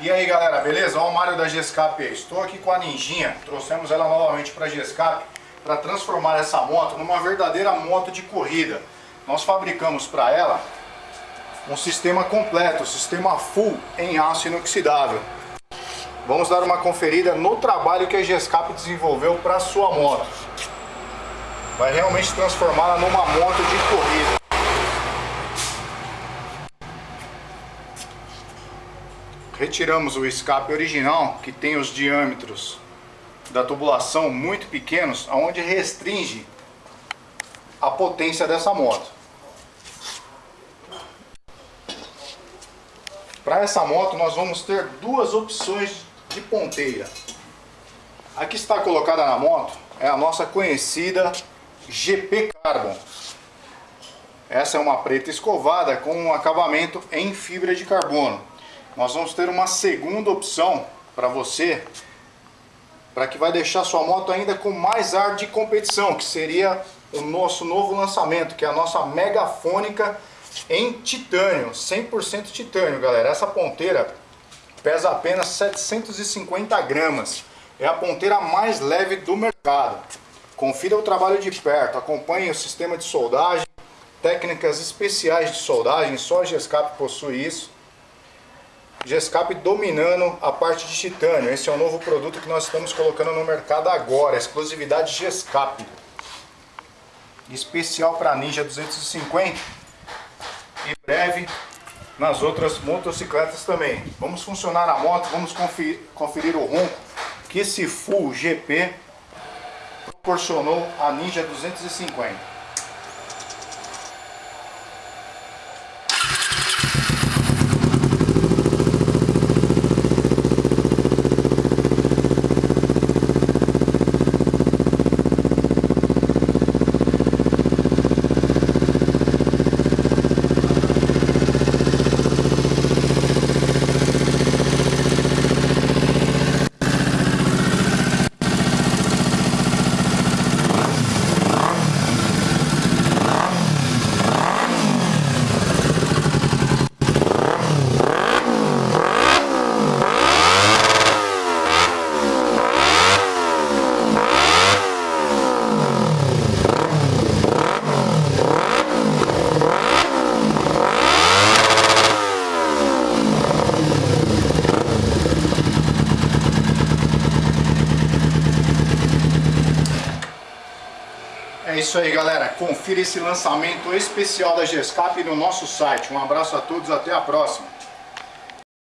E aí galera, beleza? Olha o Mário da Gescap aí. Estou aqui com a Ninjinha, trouxemos ela novamente para a Gescap para transformar essa moto numa verdadeira moto de corrida. Nós fabricamos para ela um sistema completo, um sistema full em aço inoxidável. Vamos dar uma conferida no trabalho que a Gescap desenvolveu para sua moto. Vai realmente transformá-la numa moto de corrida. Retiramos o escape original, que tem os diâmetros da tubulação muito pequenos, onde restringe a potência dessa moto. Para essa moto nós vamos ter duas opções de ponteira. A que está colocada na moto é a nossa conhecida GP Carbon. Essa é uma preta escovada com um acabamento em fibra de carbono nós vamos ter uma segunda opção para você, para que vai deixar sua moto ainda com mais ar de competição, que seria o nosso novo lançamento, que é a nossa megafônica em titânio, 100% titânio, galera. Essa ponteira pesa apenas 750 gramas, é a ponteira mais leve do mercado. Confira o trabalho de perto, acompanhe o sistema de soldagem, técnicas especiais de soldagem, só a Gescap possui isso. Gescap dominando a parte de titânio. Esse é o novo produto que nós estamos colocando no mercado agora, exclusividade Gescap. Especial para Ninja 250 e breve nas outras motocicletas também. Vamos funcionar a moto, vamos conferir, conferir o ronco que esse Full GP proporcionou a Ninja 250. É isso aí, galera. Confira esse lançamento especial da Gescap no nosso site. Um abraço a todos, até a próxima.